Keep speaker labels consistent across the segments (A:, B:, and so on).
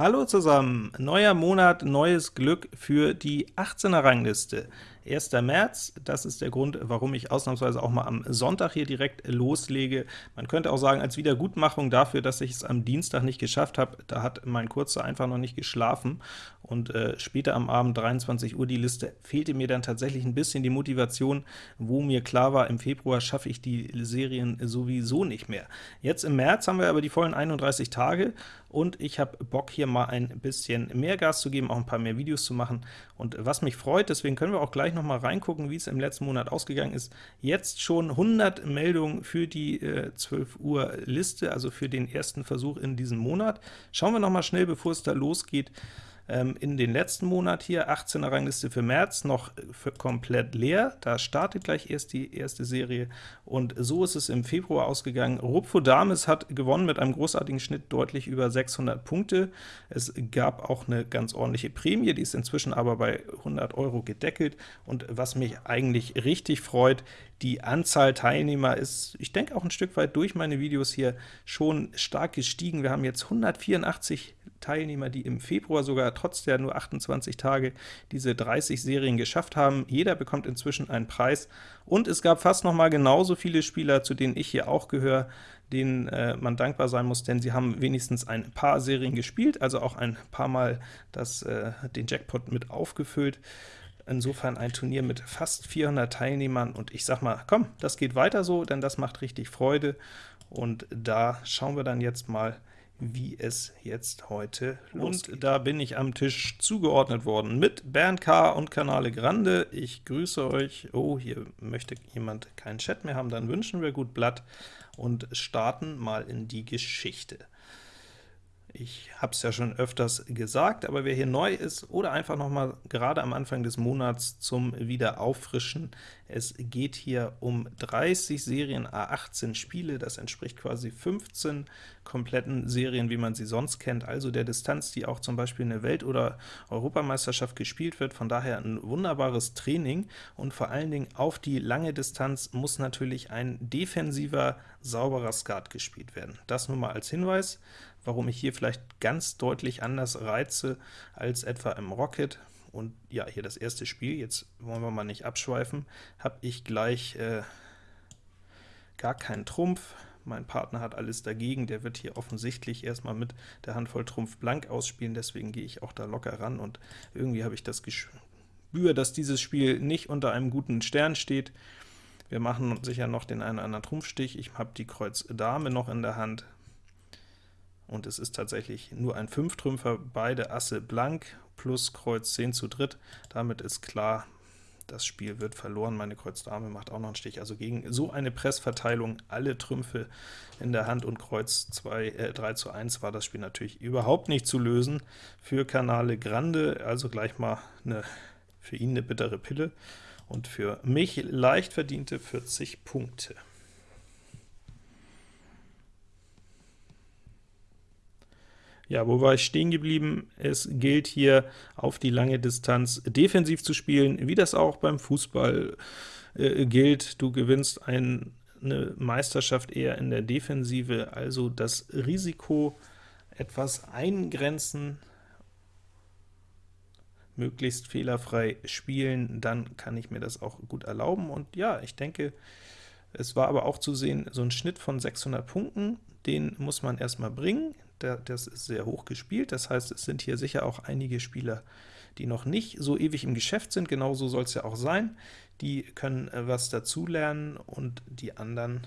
A: Hallo zusammen, neuer Monat, neues Glück für die 18er Rangliste. 1. März, das ist der Grund, warum ich ausnahmsweise auch mal am Sonntag hier direkt loslege. Man könnte auch sagen, als Wiedergutmachung dafür, dass ich es am Dienstag nicht geschafft habe, da hat mein Kurzer einfach noch nicht geschlafen, und äh, später am Abend, 23 Uhr, die Liste, fehlte mir dann tatsächlich ein bisschen die Motivation, wo mir klar war, im Februar schaffe ich die Serien sowieso nicht mehr. Jetzt im März haben wir aber die vollen 31 Tage, und ich habe Bock, hier mal ein bisschen mehr Gas zu geben, auch ein paar mehr Videos zu machen. Und was mich freut, deswegen können wir auch gleich noch mal reingucken, wie es im letzten Monat ausgegangen ist. Jetzt schon 100 Meldungen für die äh, 12 Uhr Liste, also für den ersten Versuch in diesem Monat. Schauen wir noch mal schnell, bevor es da losgeht, ähm, in den letzten Monat hier, 18er Rangliste für März, noch für komplett leer. Da startet gleich erst die erste Serie, und so ist es im Februar ausgegangen. Rupfo Dames hat gewonnen mit einem großartigen Schnitt, deutlich über 600 Punkte. Es gab auch eine ganz ordentliche Prämie, die ist inzwischen aber bei 100 Euro gedeckelt, und was mich eigentlich richtig freut, die Anzahl Teilnehmer ist, ich denke auch ein Stück weit durch meine Videos hier, schon stark gestiegen. Wir haben jetzt 184 Teilnehmer, die im Februar sogar trotz der nur 28 Tage diese 30 Serien geschafft haben. Jeder bekommt inzwischen einen Preis, und es gab fast noch mal genauso viele Spieler, zu denen ich hier auch gehöre, denen äh, man dankbar sein muss, denn sie haben wenigstens ein paar Serien gespielt, also auch ein paar Mal das, äh, den Jackpot mit aufgefüllt. Insofern ein Turnier mit fast 400 Teilnehmern, und ich sag mal, komm, das geht weiter so, denn das macht richtig Freude, und da schauen wir dann jetzt mal, wie es jetzt heute losgeht. Und da bin ich am Tisch zugeordnet worden mit Bernd K. und Kanale Grande. Ich grüße euch. Oh, hier möchte jemand keinen Chat mehr haben, dann wünschen wir gut Blatt und starten mal in die Geschichte. Ich habe es ja schon öfters gesagt, aber wer hier neu ist oder einfach noch mal gerade am Anfang des Monats zum Wiederauffrischen, es geht hier um 30 Serien A18 Spiele, das entspricht quasi 15 kompletten Serien, wie man sie sonst kennt, also der Distanz, die auch zum Beispiel in der Welt- oder Europameisterschaft gespielt wird, von daher ein wunderbares Training, und vor allen Dingen auf die lange Distanz muss natürlich ein defensiver, sauberer Skat gespielt werden. Das nur mal als Hinweis warum ich hier vielleicht ganz deutlich anders reize als etwa im Rocket. Und ja, hier das erste Spiel, jetzt wollen wir mal nicht abschweifen, habe ich gleich äh, gar keinen Trumpf. Mein Partner hat alles dagegen, der wird hier offensichtlich erstmal mit der Handvoll Trumpf blank ausspielen, deswegen gehe ich auch da locker ran, und irgendwie habe ich das Gespür, dass dieses Spiel nicht unter einem guten Stern steht. Wir machen sicher noch den einen oder anderen Trumpfstich, ich habe die Kreuz Dame noch in der Hand, und es ist tatsächlich nur ein Fünftrümpfer, beide Asse blank, plus Kreuz 10 zu dritt. Damit ist klar, das Spiel wird verloren. Meine Kreuz Dame macht auch noch einen Stich. Also gegen so eine Pressverteilung, alle Trümpfe in der Hand und Kreuz 2, äh, 3 zu 1 war das Spiel natürlich überhaupt nicht zu lösen für Kanale Grande, also gleich mal eine, für ihn eine bittere Pille und für mich leicht verdiente 40 Punkte. Ja, wo war ich stehen geblieben? Es gilt hier auf die lange Distanz defensiv zu spielen, wie das auch beim Fußball äh, gilt. Du gewinnst ein, eine Meisterschaft eher in der Defensive, also das Risiko etwas eingrenzen, möglichst fehlerfrei spielen, dann kann ich mir das auch gut erlauben. Und ja, ich denke, es war aber auch zu sehen, so ein Schnitt von 600 Punkten, den muss man erstmal bringen der, das ist sehr hoch gespielt, das heißt, es sind hier sicher auch einige Spieler, die noch nicht so ewig im Geschäft sind, genauso soll es ja auch sein. Die können äh, was dazulernen, und die anderen,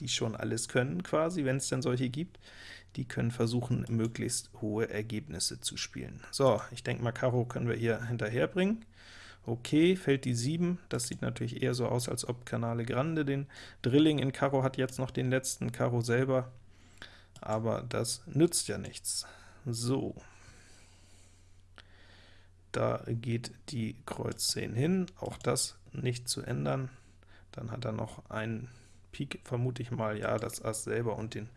A: die schon alles können quasi, wenn es denn solche gibt, die können versuchen, möglichst hohe Ergebnisse zu spielen. So, ich denke mal, Karo können wir hier hinterherbringen. Okay, fällt die 7, das sieht natürlich eher so aus, als ob Canale Grande den Drilling in Karo hat, jetzt noch den letzten Karo selber aber das nützt ja nichts. So, da geht die Kreuz 10 hin, auch das nicht zu ändern. Dann hat er noch einen Pik, vermute ich mal, ja, das Ass selber und den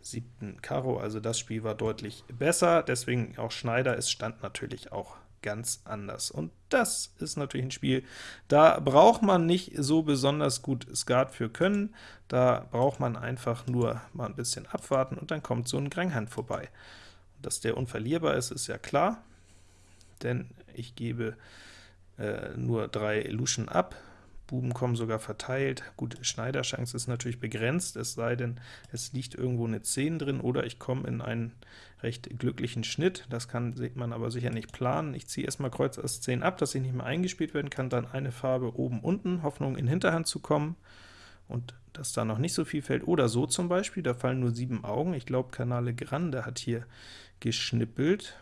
A: siebten Karo, also das Spiel war deutlich besser, deswegen auch Schneider, es stand natürlich auch ganz anders. Und das ist natürlich ein Spiel, da braucht man nicht so besonders gut Skat für können, da braucht man einfach nur mal ein bisschen abwarten, und dann kommt so ein Granghand vorbei. dass der unverlierbar ist, ist ja klar, denn ich gebe äh, nur drei Luschen ab, Buben kommen sogar verteilt. Gut, Schneiderchance ist natürlich begrenzt, es sei denn, es liegt irgendwo eine 10 drin, oder ich komme in einen recht glücklichen Schnitt. Das kann man aber sicher nicht planen. Ich ziehe erstmal Kreuz Ass 10 ab, dass ich nicht mehr eingespielt werden kann, dann eine Farbe oben, unten, Hoffnung in Hinterhand zu kommen, und dass da noch nicht so viel fällt. Oder so zum Beispiel, da fallen nur sieben Augen. Ich glaube, Kanale Grande hat hier geschnippelt.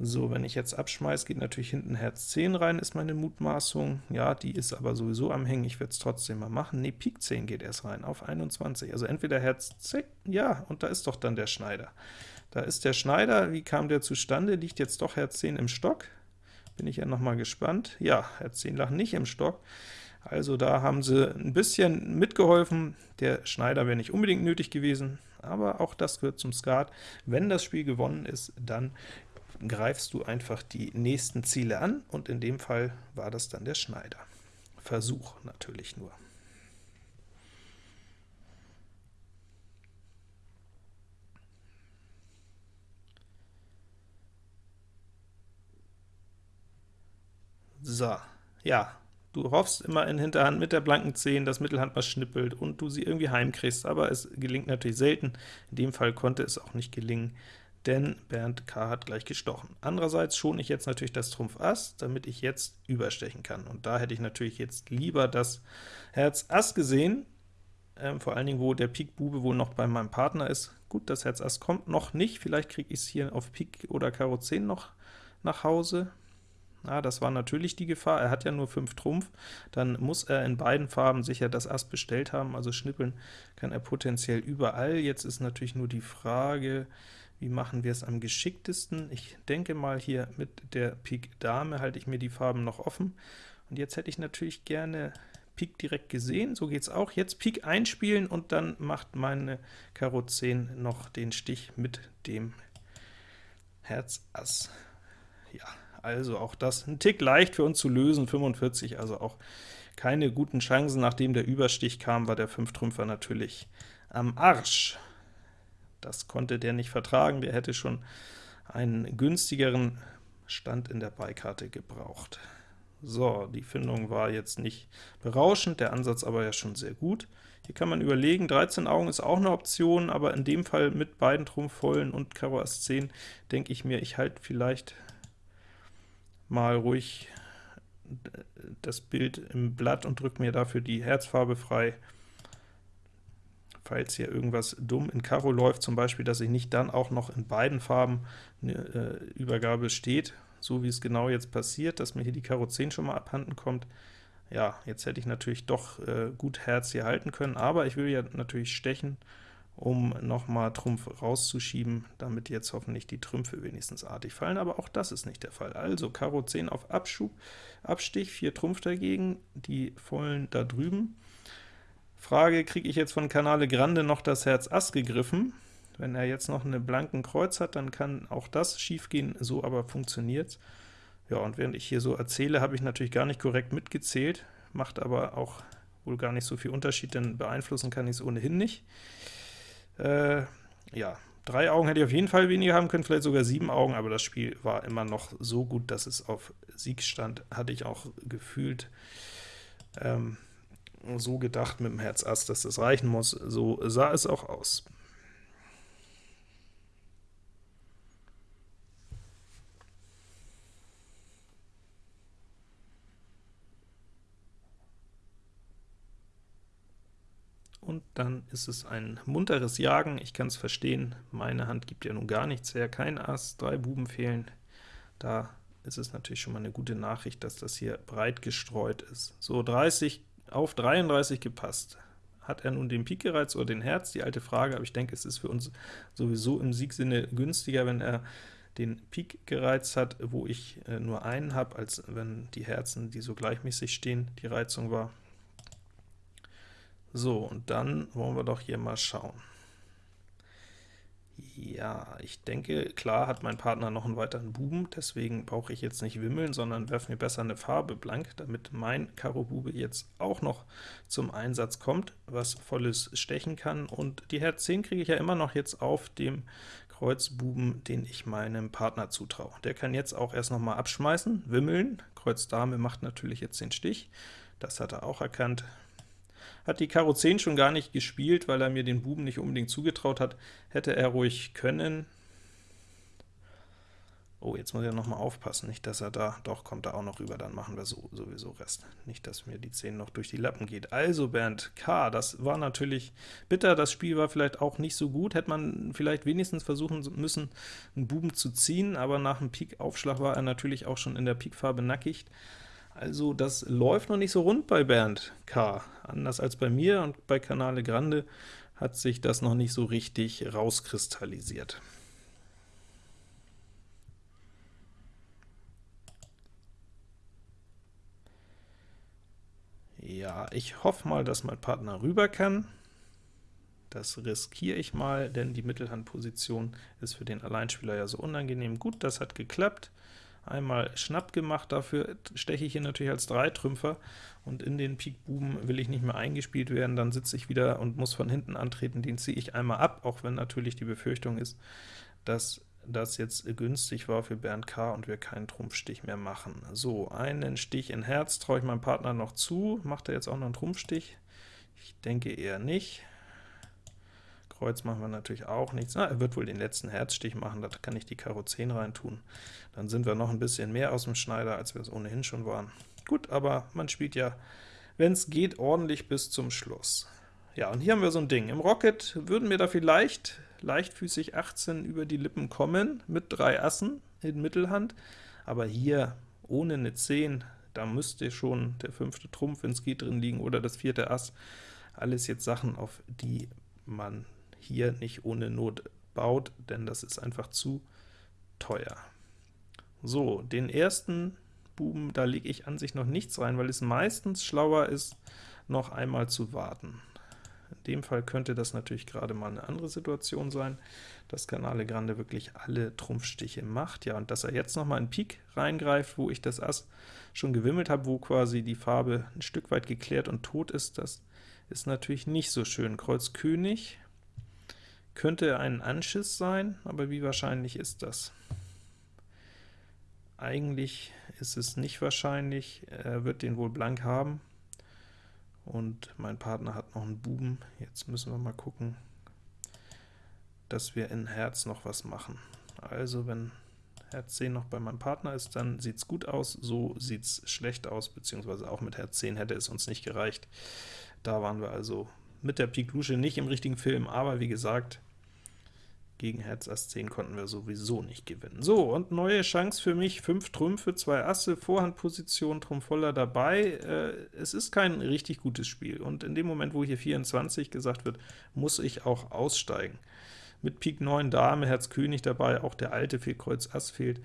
A: So, wenn ich jetzt abschmeiße, geht natürlich hinten Herz 10 rein, ist meine Mutmaßung. Ja, die ist aber sowieso am Hängen, ich werde es trotzdem mal machen. Ne, Pik 10 geht erst rein, auf 21. Also entweder Herz 10, ja, und da ist doch dann der Schneider. Da ist der Schneider, wie kam der zustande? Liegt jetzt doch Herz 10 im Stock? Bin ich ja noch mal gespannt. Ja, Herz 10 lag nicht im Stock. Also da haben sie ein bisschen mitgeholfen. Der Schneider wäre nicht unbedingt nötig gewesen, aber auch das gehört zum Skat. Wenn das Spiel gewonnen ist, dann greifst du einfach die nächsten Ziele an, und in dem Fall war das dann der Schneider. Versuch natürlich nur. So, ja, du hoffst immer in Hinterhand mit der blanken 10, dass Mittelhand was schnippelt und du sie irgendwie heimkriegst, aber es gelingt natürlich selten. In dem Fall konnte es auch nicht gelingen, denn Bernd K. hat gleich gestochen. Andererseits schone ich jetzt natürlich das Trumpf Ass, damit ich jetzt überstechen kann. Und da hätte ich natürlich jetzt lieber das Herz Ass gesehen, ähm, vor allen Dingen, wo der Pik Bube wohl noch bei meinem Partner ist. Gut, das Herz Ass kommt noch nicht, vielleicht kriege ich es hier auf Pik oder Karo 10 noch nach Hause. Ja, das war natürlich die Gefahr, er hat ja nur 5 Trumpf, dann muss er in beiden Farben sicher das Ass bestellt haben, also schnippeln kann er potenziell überall. Jetzt ist natürlich nur die Frage, wie machen wir es am geschicktesten? Ich denke mal, hier mit der Pik Dame halte ich mir die Farben noch offen. Und jetzt hätte ich natürlich gerne Pik direkt gesehen, so geht es auch. Jetzt Pik einspielen, und dann macht meine Karo 10 noch den Stich mit dem Herz Ass. Ja, also auch das ein Tick leicht für uns zu lösen, 45, also auch keine guten Chancen. Nachdem der Überstich kam, war der 5-Trümpfer natürlich am Arsch. Das konnte der nicht vertragen, der hätte schon einen günstigeren Stand in der Beikarte gebraucht. So, die Findung war jetzt nicht berauschend, der Ansatz aber ja schon sehr gut. Hier kann man überlegen, 13 Augen ist auch eine Option, aber in dem Fall mit beiden Trumpfvollen und Karo Ass 10 denke ich mir, ich halte vielleicht mal ruhig das Bild im Blatt und drücke mir dafür die Herzfarbe frei falls hier irgendwas dumm in Karo läuft, zum Beispiel, dass ich nicht dann auch noch in beiden Farben eine äh, Übergabe steht, so wie es genau jetzt passiert, dass mir hier die Karo 10 schon mal abhanden kommt. Ja, jetzt hätte ich natürlich doch äh, gut Herz hier halten können, aber ich will ja natürlich stechen, um nochmal Trumpf rauszuschieben, damit jetzt hoffentlich die Trümpfe wenigstens artig fallen, aber auch das ist nicht der Fall. Also Karo 10 auf Abschub, Abstich, 4 Trumpf dagegen, die vollen da drüben. Frage, kriege ich jetzt von Kanale Grande noch das Herz Ass gegriffen? Wenn er jetzt noch einen blanken Kreuz hat, dann kann auch das schief gehen, so aber funktioniert Ja, und während ich hier so erzähle, habe ich natürlich gar nicht korrekt mitgezählt, macht aber auch wohl gar nicht so viel Unterschied, denn beeinflussen kann ich es ohnehin nicht. Äh, ja, drei Augen hätte ich auf jeden Fall weniger haben können, vielleicht sogar sieben Augen, aber das Spiel war immer noch so gut, dass es auf Sieg stand, hatte ich auch gefühlt. Ähm, so gedacht mit dem Herz Ass, dass das reichen muss. So sah es auch aus. Und dann ist es ein munteres Jagen, ich kann es verstehen, meine Hand gibt ja nun gar nichts her, kein Ass, drei Buben fehlen, da ist es natürlich schon mal eine gute Nachricht, dass das hier breit gestreut ist. So, 30 auf 33 gepasst. Hat er nun den Pik gereizt oder den Herz? Die alte Frage, aber ich denke, es ist für uns sowieso im Siegsinne günstiger, wenn er den Pik gereizt hat, wo ich äh, nur einen habe, als wenn die Herzen, die so gleichmäßig stehen, die Reizung war. So, und dann wollen wir doch hier mal schauen. Ja, ich denke, klar hat mein Partner noch einen weiteren Buben, deswegen brauche ich jetzt nicht wimmeln, sondern werfe mir besser eine Farbe blank, damit mein Karo Bube jetzt auch noch zum Einsatz kommt, was volles stechen kann. Und die Herz 10 kriege ich ja immer noch jetzt auf dem Kreuz Buben, den ich meinem Partner zutraue. Der kann jetzt auch erst noch mal abschmeißen, wimmeln. Kreuz Dame macht natürlich jetzt den Stich. Das hat er auch erkannt. Hat die Karo 10 schon gar nicht gespielt, weil er mir den Buben nicht unbedingt zugetraut hat. Hätte er ruhig können. Oh, jetzt muss ich noch mal aufpassen, nicht, dass er da, doch, kommt er auch noch rüber, dann machen wir so, sowieso Rest. Nicht, dass mir die 10 noch durch die Lappen geht. Also Bernd K., das war natürlich bitter, das Spiel war vielleicht auch nicht so gut, hätte man vielleicht wenigstens versuchen müssen, einen Buben zu ziehen, aber nach dem Pik-Aufschlag war er natürlich auch schon in der Pikfarbe nackig. Also das läuft noch nicht so rund bei Bernd K. Anders als bei mir und bei Canale Grande hat sich das noch nicht so richtig rauskristallisiert. Ja, ich hoffe mal, dass mein Partner rüber kann. Das riskiere ich mal, denn die Mittelhandposition ist für den Alleinspieler ja so unangenehm. Gut, das hat geklappt. Einmal Schnapp gemacht, dafür steche ich hier natürlich als Dreitrümpfer, und in den Pik Buben will ich nicht mehr eingespielt werden, dann sitze ich wieder und muss von hinten antreten, den ziehe ich einmal ab, auch wenn natürlich die Befürchtung ist, dass das jetzt günstig war für Bernd K. und wir keinen Trumpfstich mehr machen. So, einen Stich in Herz traue ich meinem Partner noch zu. Macht er jetzt auch noch einen Trumpfstich? Ich denke eher nicht. Kreuz machen wir natürlich auch nichts. Na, er wird wohl den letzten Herzstich machen, da kann ich die Karo 10 reintun. Dann sind wir noch ein bisschen mehr aus dem Schneider, als wir es ohnehin schon waren. Gut, aber man spielt ja, wenn es geht, ordentlich bis zum Schluss. Ja, und hier haben wir so ein Ding. Im Rocket würden wir da vielleicht leichtfüßig 18 über die Lippen kommen, mit drei Assen in Mittelhand, aber hier ohne eine 10, da müsste schon der fünfte Trumpf, wenn es geht, drin liegen, oder das vierte Ass. Alles jetzt Sachen, auf die man hier nicht ohne Not baut, denn das ist einfach zu teuer. So, den ersten Buben, da lege ich an sich noch nichts rein, weil es meistens schlauer ist, noch einmal zu warten. In dem Fall könnte das natürlich gerade mal eine andere Situation sein, dass Canale Grande wirklich alle Trumpfstiche macht. Ja, und dass er jetzt noch mal in Pik reingreift, wo ich das Ass schon gewimmelt habe, wo quasi die Farbe ein Stück weit geklärt und tot ist, das ist natürlich nicht so schön. Kreuz König könnte ein Anschiss sein, aber wie wahrscheinlich ist das? Eigentlich ist es nicht wahrscheinlich, er wird den wohl blank haben und mein Partner hat noch einen Buben. Jetzt müssen wir mal gucken, dass wir in Herz noch was machen. Also wenn Herz 10 noch bei meinem Partner ist, dann sieht es gut aus, so sieht es schlecht aus, beziehungsweise auch mit Herz 10 hätte es uns nicht gereicht. Da waren wir also mit der Pik Lusche nicht im richtigen Film, aber wie gesagt, gegen Herz Ass 10 konnten wir sowieso nicht gewinnen. So, und neue Chance für mich, 5 Trümpfe, 2 Asse, Vorhandposition, Trumpf voller dabei. Äh, es ist kein richtig gutes Spiel, und in dem Moment, wo hier 24 gesagt wird, muss ich auch aussteigen. Mit Pik 9 Dame, Herz König dabei, auch der alte fehlt, Kreuz Ass fehlt.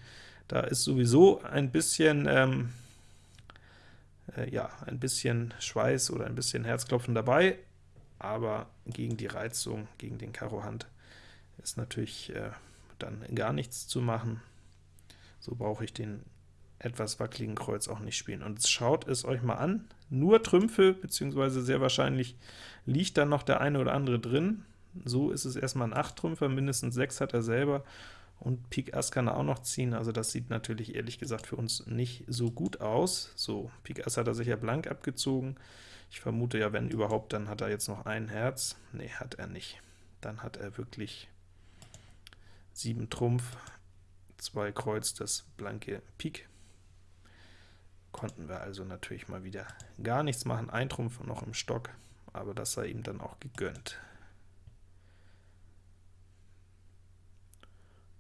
A: Da ist sowieso ein bisschen, ähm, äh, ja, ein bisschen Schweiß oder ein bisschen Herzklopfen dabei, aber gegen die Reizung, gegen den Karo Hand ist natürlich äh, dann gar nichts zu machen. So brauche ich den etwas wackeligen Kreuz auch nicht spielen. Und schaut es euch mal an, nur Trümpfe, beziehungsweise sehr wahrscheinlich liegt dann noch der eine oder andere drin. So ist es erstmal ein 8-Trümpfer, mindestens 6 hat er selber, und Pik Ass kann er auch noch ziehen, also das sieht natürlich ehrlich gesagt für uns nicht so gut aus. So, Pik Ass hat er sicher blank abgezogen. Ich vermute ja, wenn überhaupt, dann hat er jetzt noch ein Herz. Nee, hat er nicht. Dann hat er wirklich 7 Trumpf, 2 Kreuz, das blanke Pik. Konnten wir also natürlich mal wieder gar nichts machen, ein Trumpf noch im Stock, aber das sei ihm dann auch gegönnt.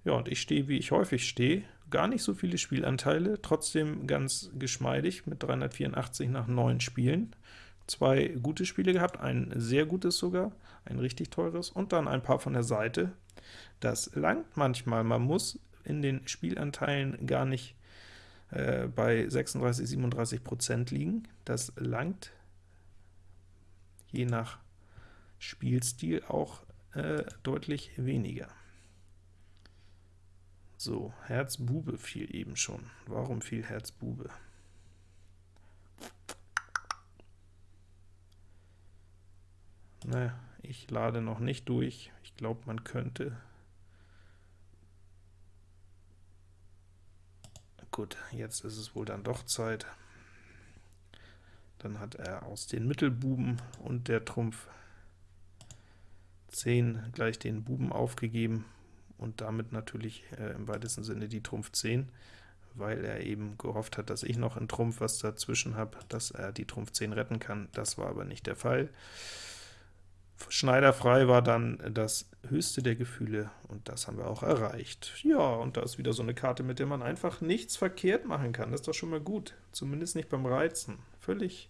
A: Ja, und ich stehe, wie ich häufig stehe, gar nicht so viele Spielanteile, trotzdem ganz geschmeidig mit 384 nach 9 Spielen. Zwei gute Spiele gehabt, ein sehr gutes sogar, ein richtig teures, und dann ein paar von der Seite, das langt manchmal. Man muss in den Spielanteilen gar nicht äh, bei 36, 37 Prozent liegen. Das langt je nach Spielstil auch äh, deutlich weniger. So, Herz Bube fiel eben schon. Warum fiel Herz Bube? Naja, ich lade noch nicht durch. Ich glaube, man könnte. Gut, jetzt ist es wohl dann doch Zeit. Dann hat er aus den Mittelbuben und der Trumpf 10 gleich den Buben aufgegeben und damit natürlich äh, im weitesten Sinne die Trumpf 10, weil er eben gehofft hat, dass ich noch in Trumpf was dazwischen habe, dass er die Trumpf 10 retten kann. Das war aber nicht der Fall. Schneiderfrei war dann das höchste der Gefühle, und das haben wir auch erreicht. Ja, und da ist wieder so eine Karte, mit der man einfach nichts verkehrt machen kann. Das ist doch schon mal gut, zumindest nicht beim Reizen. Völlig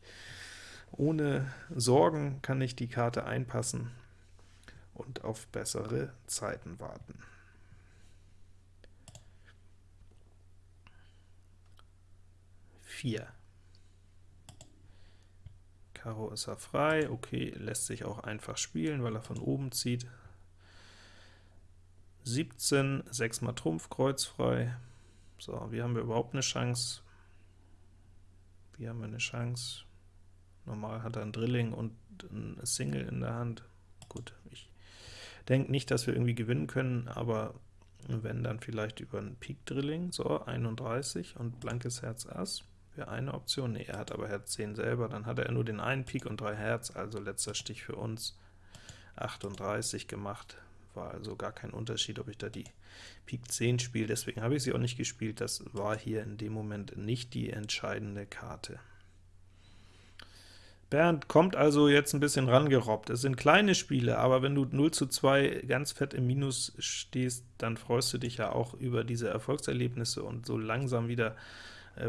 A: ohne Sorgen kann ich die Karte einpassen und auf bessere Zeiten warten. Vier. Karo ist er frei, okay, lässt sich auch einfach spielen, weil er von oben zieht. 17, 6 mal Trumpf, Kreuz frei. So, wie haben wir überhaupt eine Chance? Wie haben wir eine Chance? Normal hat er ein Drilling und ein Single in der Hand. Gut, ich denke nicht, dass wir irgendwie gewinnen können, aber wenn, dann vielleicht über ein Pik Drilling. So, 31 und blankes Herz Ass wäre eine Option. Ne, er hat aber Herz 10 selber, dann hat er nur den einen Pik und drei Herz, also letzter Stich für uns. 38 gemacht, war also gar kein Unterschied, ob ich da die Pik 10 spiele, deswegen habe ich sie auch nicht gespielt, das war hier in dem Moment nicht die entscheidende Karte. Bernd kommt also jetzt ein bisschen rangerobbt. Es sind kleine Spiele, aber wenn du 0 zu 2 ganz fett im Minus stehst, dann freust du dich ja auch über diese Erfolgserlebnisse und so langsam wieder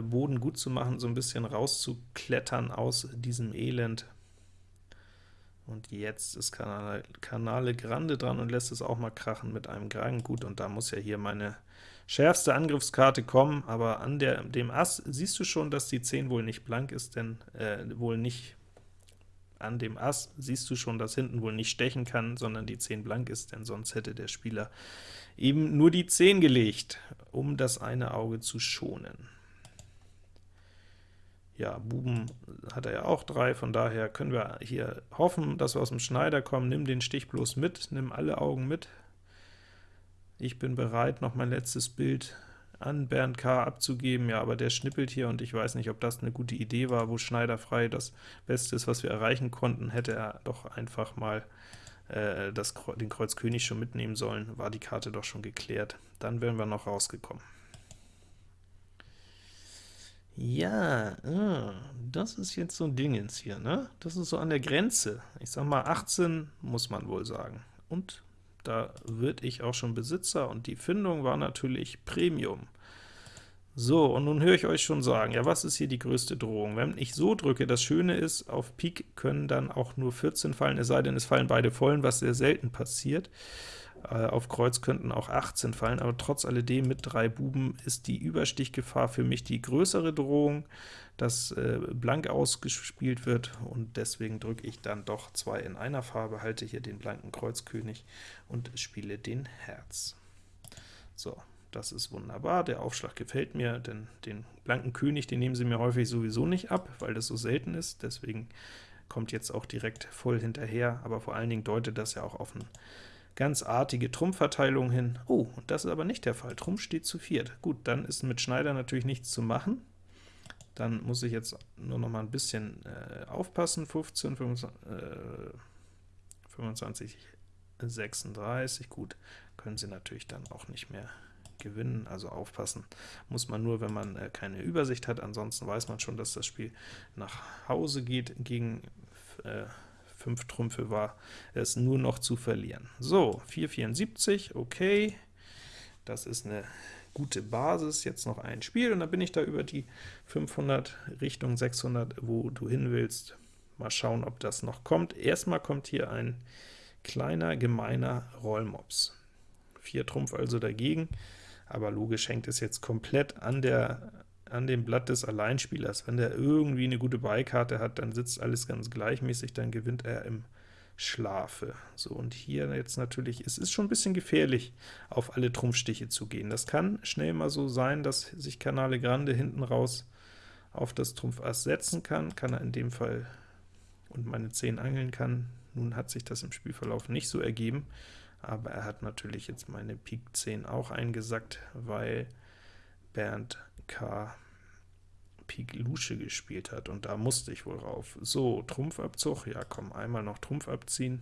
A: Boden gut zu machen, so ein bisschen rauszuklettern aus diesem Elend. Und jetzt ist Canale, Canale Grande dran und lässt es auch mal krachen mit einem Kragen. Gut, und da muss ja hier meine schärfste Angriffskarte kommen, aber an der, dem Ass siehst du schon, dass die 10 wohl nicht blank ist, denn äh, wohl nicht an dem Ass siehst du schon, dass hinten wohl nicht stechen kann, sondern die 10 blank ist, denn sonst hätte der Spieler eben nur die 10 gelegt, um das eine Auge zu schonen. Ja, Buben hat er ja auch drei, von daher können wir hier hoffen, dass wir aus dem Schneider kommen. Nimm den Stich bloß mit, nimm alle Augen mit. Ich bin bereit, noch mein letztes Bild an Bernd K. abzugeben, ja, aber der schnippelt hier, und ich weiß nicht, ob das eine gute Idee war, wo Schneider frei das Beste ist, was wir erreichen konnten, hätte er doch einfach mal äh, das, den Kreuz König schon mitnehmen sollen, war die Karte doch schon geklärt. Dann wären wir noch rausgekommen. Ja, ah, das ist jetzt so ein Dingens hier, ne? Das ist so an der Grenze. Ich sag mal, 18 muss man wohl sagen. Und da wird ich auch schon Besitzer, und die Findung war natürlich Premium. So, und nun höre ich euch schon sagen, ja, was ist hier die größte Drohung? Wenn ich so drücke, das Schöne ist, auf Pik können dann auch nur 14 fallen, es sei denn, es fallen beide vollen, was sehr selten passiert. Äh, auf Kreuz könnten auch 18 fallen, aber trotz alledem mit drei Buben ist die Überstichgefahr für mich die größere Drohung, dass äh, blank ausgespielt wird, und deswegen drücke ich dann doch zwei in einer Farbe, halte hier den blanken Kreuzkönig und spiele den Herz. So, das ist wunderbar, der Aufschlag gefällt mir, denn den blanken König, den nehmen sie mir häufig sowieso nicht ab, weil das so selten ist, deswegen kommt jetzt auch direkt voll hinterher, aber vor allen Dingen deutet das ja auch auf einen ganz artige Trumpfverteilung hin. Oh, und das ist aber nicht der Fall. Trumpf steht zu viert. Gut, dann ist mit Schneider natürlich nichts zu machen. Dann muss ich jetzt nur noch mal ein bisschen äh, aufpassen. 15, 25, äh, 25, 36, gut, können sie natürlich dann auch nicht mehr gewinnen, also aufpassen muss man nur, wenn man äh, keine Übersicht hat, ansonsten weiß man schon, dass das Spiel nach Hause geht gegen äh, 5 Trümpfe war es nur noch zu verlieren. So, 474, okay, das ist eine gute Basis, jetzt noch ein Spiel, und dann bin ich da über die 500 Richtung 600, wo du hin willst. Mal schauen, ob das noch kommt. Erstmal kommt hier ein kleiner, gemeiner Rollmops. 4 Trumpf also dagegen, aber logisch hängt es jetzt komplett an der an dem Blatt des Alleinspielers. Wenn der irgendwie eine gute Beikarte hat, dann sitzt alles ganz gleichmäßig, dann gewinnt er im Schlafe. So, und hier jetzt natürlich, es ist schon ein bisschen gefährlich, auf alle Trumpfstiche zu gehen. Das kann schnell mal so sein, dass sich Kanale Grande hinten raus auf das Trumpf Ass setzen kann, kann er in dem Fall und meine 10 angeln kann. Nun hat sich das im Spielverlauf nicht so ergeben, aber er hat natürlich jetzt meine Pik 10 auch eingesackt, weil Bernd K. Pik Lusche gespielt hat, und da musste ich wohl rauf. So, Trumpfabzug, ja komm, einmal noch Trumpf abziehen.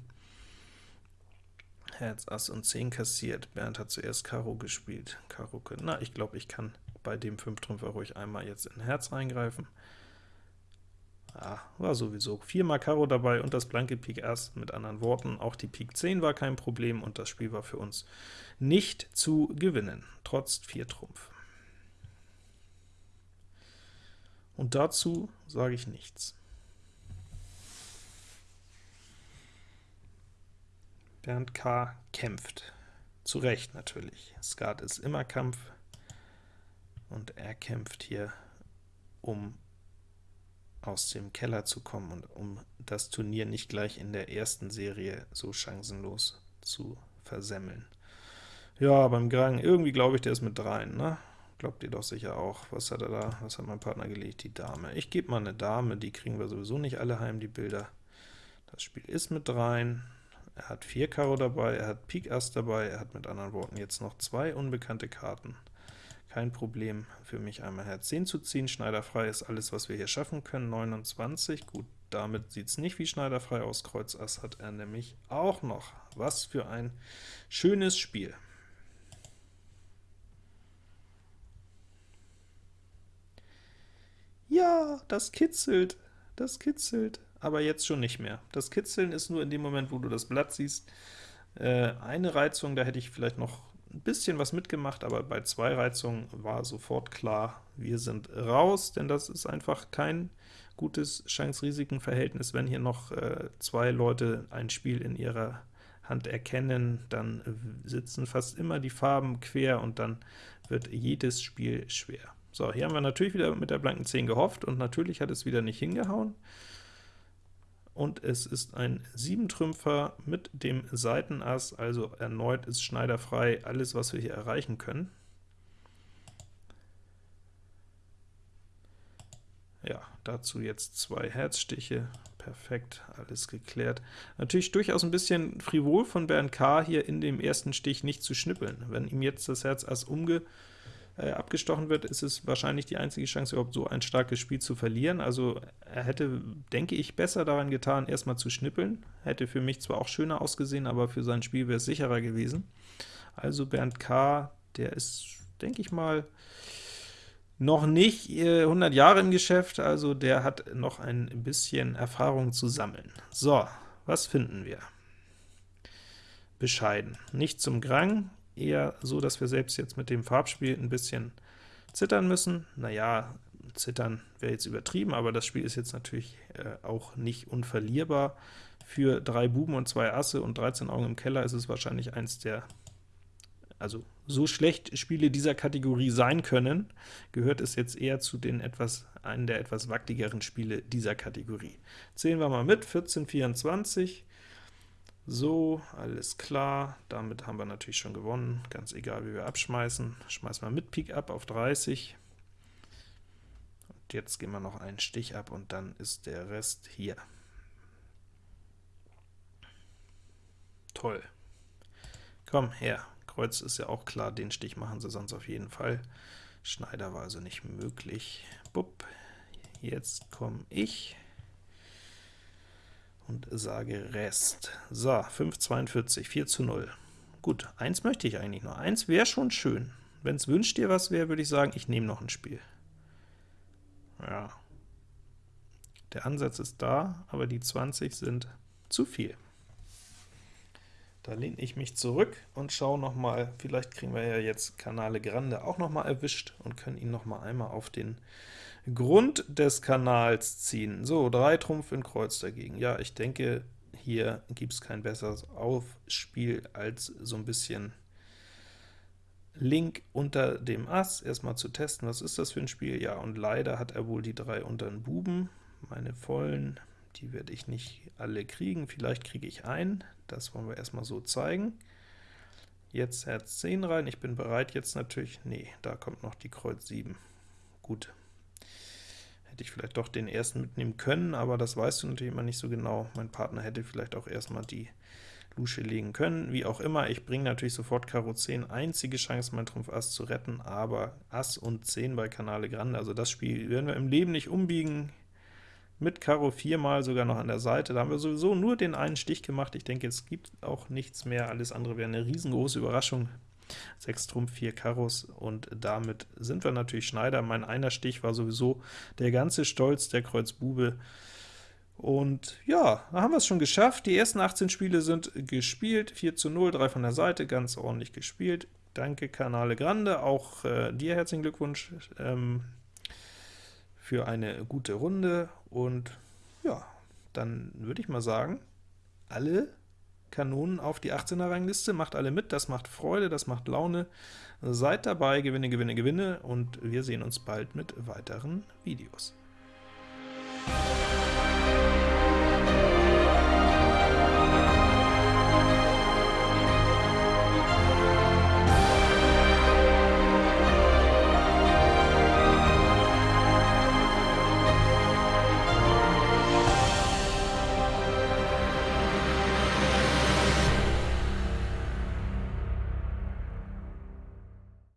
A: Herz, Ass und 10 kassiert. Bernd hat zuerst Karo gespielt. Karo, na, ich glaube, ich kann bei dem 5 Trümpfer ruhig einmal jetzt in Herz reingreifen. Ja, war sowieso viermal Karo dabei und das blanke Pik Ass, mit anderen Worten, auch die Pik 10 war kein Problem und das Spiel war für uns nicht zu gewinnen, trotz 4 Trumpf. Und dazu sage ich nichts. Bernd K. kämpft. Zu Recht natürlich. Skat ist immer Kampf, und er kämpft hier, um aus dem Keller zu kommen und um das Turnier nicht gleich in der ersten Serie so chancenlos zu versemmeln. Ja, beim Grang, irgendwie glaube ich, der ist mit dreien, ne? Glaubt ihr doch sicher auch. Was hat er da? Was hat mein Partner gelegt? Die Dame. Ich gebe mal eine Dame, die kriegen wir sowieso nicht alle heim, die Bilder. Das Spiel ist mit dreien. Er hat 4 Karo dabei, er hat Pik Ass dabei, er hat mit anderen Worten jetzt noch zwei unbekannte Karten. Kein Problem für mich einmal Herz 10 zu ziehen, schneiderfrei ist alles, was wir hier schaffen können, 29, gut, damit sieht es nicht wie schneiderfrei aus, Kreuz Ass hat er nämlich auch noch. Was für ein schönes Spiel. Das kitzelt, das kitzelt aber jetzt schon nicht mehr. Das Kitzeln ist nur in dem Moment, wo du das Blatt siehst. Äh, eine Reizung, da hätte ich vielleicht noch ein bisschen was mitgemacht, aber bei zwei Reizungen war sofort klar, wir sind raus, denn das ist einfach kein gutes Chance-Risiken-Verhältnis. Wenn hier noch äh, zwei Leute ein Spiel in ihrer Hand erkennen, dann sitzen fast immer die Farben quer und dann wird jedes Spiel schwer. So, hier haben wir natürlich wieder mit der blanken 10 gehofft, und natürlich hat es wieder nicht hingehauen und es ist ein 7-Trümpfer mit dem Seitenass, also erneut ist schneiderfrei alles, was wir hier erreichen können. Ja, dazu jetzt zwei Herzstiche, perfekt, alles geklärt. Natürlich durchaus ein bisschen frivol von Bernd K. hier in dem ersten Stich nicht zu schnippeln. Wenn ihm jetzt das Herz Ass umge äh, abgestochen wird, ist es wahrscheinlich die einzige Chance, überhaupt so ein starkes Spiel zu verlieren. Also er hätte, denke ich, besser daran getan, erstmal zu schnippeln. Hätte für mich zwar auch schöner ausgesehen, aber für sein Spiel wäre es sicherer gewesen. Also Bernd K., der ist, denke ich mal, noch nicht 100 äh, Jahre im Geschäft, also der hat noch ein bisschen Erfahrung zu sammeln. So, was finden wir? Bescheiden. Nicht zum Grang, eher so, dass wir selbst jetzt mit dem Farbspiel ein bisschen zittern müssen. Naja, zittern wäre jetzt übertrieben, aber das Spiel ist jetzt natürlich äh, auch nicht unverlierbar. Für drei Buben und zwei Asse und 13 Augen im Keller ist es wahrscheinlich eins der, also so schlecht Spiele dieser Kategorie sein können, gehört es jetzt eher zu den etwas, einen der etwas wackeligeren Spiele dieser Kategorie. Zählen wir mal mit, 14, 24, so, alles klar, damit haben wir natürlich schon gewonnen, ganz egal wie wir abschmeißen. Schmeißen wir mit Pik ab auf 30. Und jetzt gehen wir noch einen Stich ab und dann ist der Rest hier. Toll. Komm her, Kreuz ist ja auch klar, den Stich machen sie sonst auf jeden Fall. Schneider war also nicht möglich. Bupp, jetzt komme ich und sage Rest. So, 5,42, 4 zu 0. Gut, 1 möchte ich eigentlich nur. 1 wäre schon schön. Wenn es wünscht dir was wäre, würde ich sagen, ich nehme noch ein Spiel. Ja. Der Ansatz ist da, aber die 20 sind zu viel. Da lehne ich mich zurück und schaue noch mal, vielleicht kriegen wir ja jetzt Kanale Grande auch noch mal erwischt und können ihn noch mal einmal auf den Grund des Kanals ziehen. So, 3 Trumpf in Kreuz dagegen. Ja, ich denke, hier gibt es kein besseres Aufspiel als so ein bisschen Link unter dem Ass, erstmal zu testen, was ist das für ein Spiel? Ja, und leider hat er wohl die drei unter den Buben. Meine vollen, die werde ich nicht alle kriegen, vielleicht kriege ich einen, das wollen wir erstmal so zeigen. Jetzt Herz 10 rein, ich bin bereit jetzt natürlich, nee, da kommt noch die Kreuz 7. Gut, hätte ich vielleicht doch den ersten mitnehmen können, aber das weißt du natürlich immer nicht so genau. Mein Partner hätte vielleicht auch erstmal die Lusche legen können. Wie auch immer, ich bringe natürlich sofort Karo 10, einzige Chance, mein Trumpf Ass zu retten, aber Ass und 10 bei Kanale Grande, also das Spiel werden wir im Leben nicht umbiegen. Mit Karo viermal sogar noch an der Seite, da haben wir sowieso nur den einen Stich gemacht. Ich denke, es gibt auch nichts mehr, alles andere wäre eine riesengroße Überraschung. 6 Trumpf, 4 Karos, und damit sind wir natürlich Schneider. Mein einer Stich war sowieso der ganze Stolz der Kreuz Bube. Und ja, da haben wir es schon geschafft. Die ersten 18 Spiele sind gespielt, 4 zu 0, 3 von der Seite, ganz ordentlich gespielt. Danke Kanale Grande, auch äh, dir herzlichen Glückwunsch ähm, für eine gute Runde. Und ja, dann würde ich mal sagen, alle Kanonen auf die 18er Rangliste, macht alle mit, das macht Freude, das macht Laune. Seid dabei, gewinne, gewinne, gewinne, und wir sehen uns bald mit weiteren Videos.